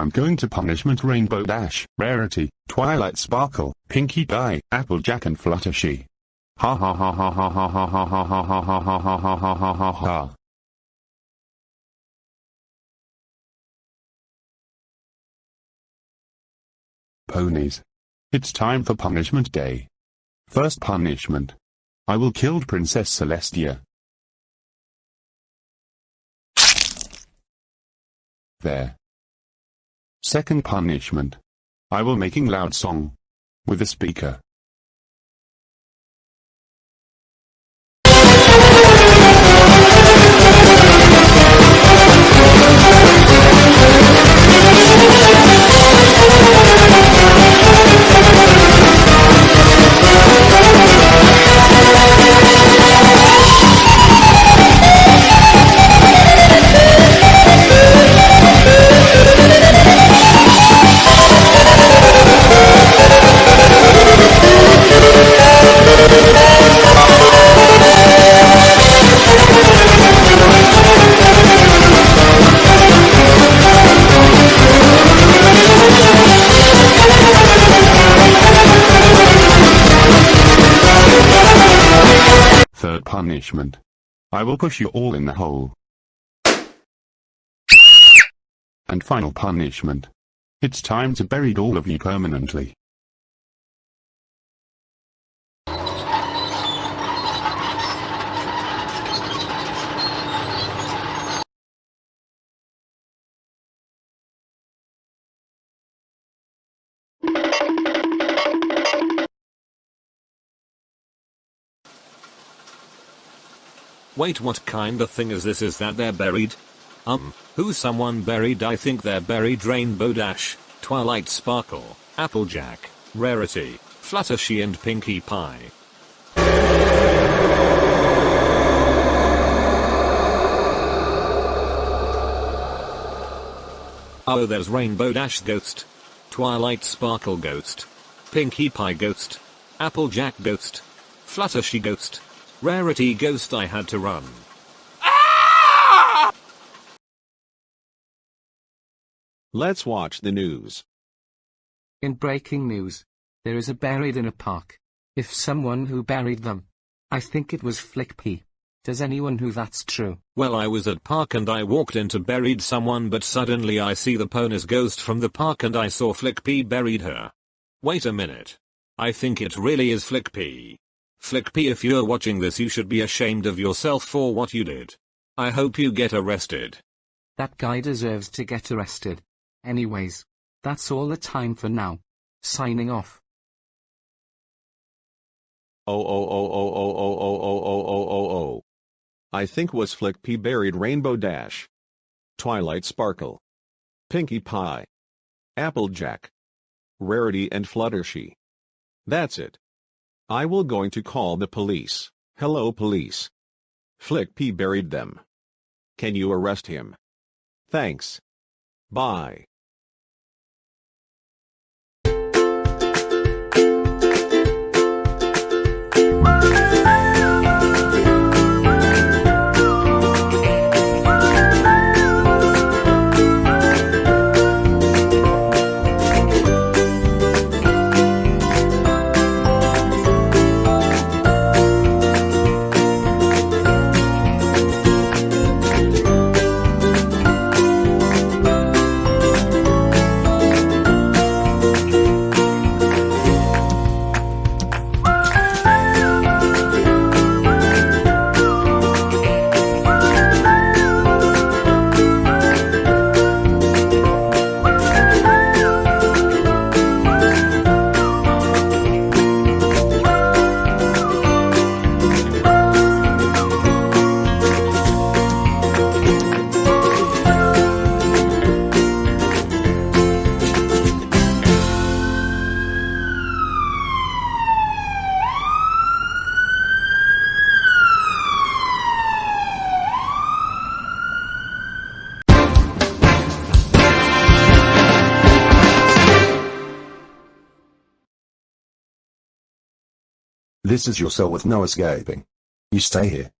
I'm going to punishment Rainbow Dash, Rarity, Twilight Sparkle, Pinkie Pie, Applejack and Fluttershy. Ha ha ha ha ha ha ha ha ha ha ha ha ha ha ha ha ha ha. Ponies. It's time for punishment day. First punishment. I will kill Princess Celestia. There. Second punishment. I will making loud song. With a speaker. Punishment. I will push you all in the hole. And final punishment. It's time to bury all of you permanently. Wait what kind of thing is this is that they're buried? Um, who's someone buried I think they're buried Rainbow Dash, Twilight Sparkle, Applejack, Rarity, Fluttershy and Pinkie Pie. Oh there's Rainbow Dash Ghost, Twilight Sparkle Ghost, Pinkie Pie Ghost, Applejack Ghost, Fluttershy Ghost, Rarity Ghost I had to run. Let's watch the news. In breaking news, there is a buried in a park. If someone who buried them. I think it was Flickpea. Does anyone who that's true? Well I was at park and I walked into buried someone but suddenly I see the pony's ghost from the park and I saw Flickpea buried her. Wait a minute. I think it really is Flickpea. Flickpea if you're watching this you should be ashamed of yourself for what you did. I hope you get arrested. That guy deserves to get arrested. Anyways, that's all the time for now. Signing off. Oh oh oh oh oh oh oh oh oh oh oh oh. I think was Flickpea buried Rainbow Dash. Twilight Sparkle. Pinkie Pie. Applejack. Rarity and Fluttershy. That's it. I will going to call the police. Hello police. Flick P buried them. Can you arrest him? Thanks. Bye. This is your cell with no escaping. You stay here.